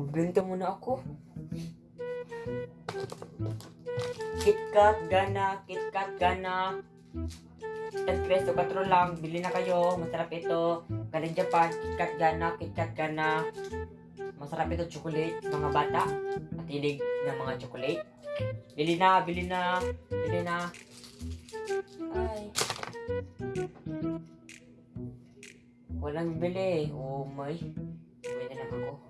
Magbenta muna ako. KitKat, gana, KitKat, gana. At peso, 4 lang. Bili na kayo. Masarap ito. Galing Japan, KitKat, gana, KitKat, gana. Masarap ito, chocolate. Mga bata. Matilig ng mga chocolate. Bili na, bili na. Bili na. Ay. Walang bili. Oh my. Uwi na lang ako.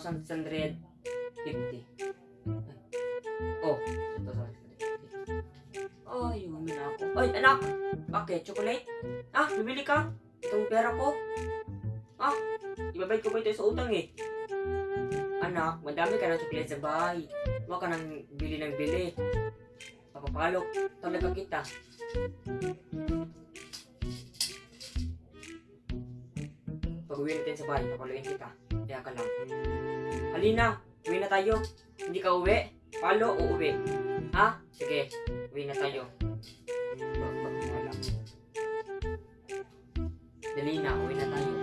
2,650. Oh, 2,650. Ay, uwi na ako. Ay, anak! Bakit? Chocolate? Ah, bibili ka? Itong pera ko? Ah, Ibabayad ko ba ito sa utang eh? Anak, madami ka ng chocolate sa bahay. Huwag ka nang bili ng bili. Papapalok talaga kita. Pag uwi natin sa bahay, papaluin kita. Kaya ka lang. Halina, uwi na tayo. Hindi ka uwi? Palo o uwi? Ha? Sige, uwi na tayo. Dali na, uwi na tayo.